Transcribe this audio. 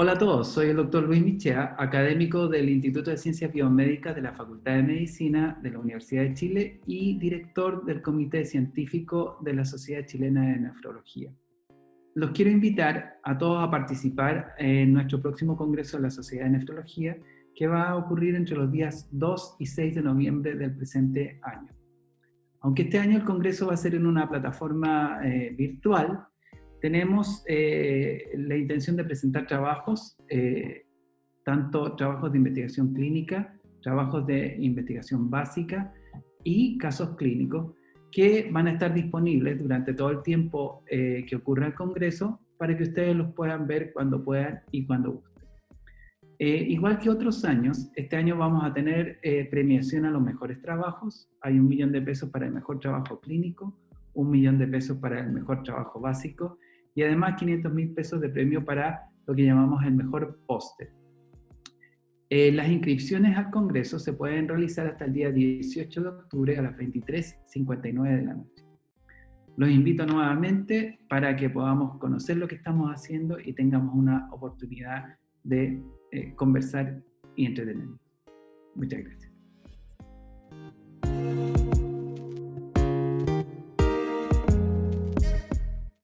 Hola a todos, soy el doctor Luis Michea, académico del Instituto de Ciencias Biomédicas de la Facultad de Medicina de la Universidad de Chile y director del Comité Científico de la Sociedad Chilena de Nefrología. Los quiero invitar a todos a participar en nuestro próximo Congreso de la Sociedad de Nefrología que va a ocurrir entre los días 2 y 6 de noviembre del presente año. Aunque este año el Congreso va a ser en una plataforma eh, virtual, tenemos eh, la intención de presentar trabajos, eh, tanto trabajos de investigación clínica, trabajos de investigación básica y casos clínicos que van a estar disponibles durante todo el tiempo que ocurra el Congreso para que ustedes los puedan ver cuando puedan y cuando gusten. Igual que otros años, este año vamos a tener premiación a los mejores trabajos. Hay un millón de pesos para el mejor trabajo clínico, un millón de pesos para el mejor trabajo básico y además 500 mil pesos de premio para lo que llamamos el mejor póster. Eh, las inscripciones al Congreso se pueden realizar hasta el día 18 de octubre a las 23.59 de la noche. Los invito nuevamente para que podamos conocer lo que estamos haciendo y tengamos una oportunidad de eh, conversar y entretenernos. Muchas gracias.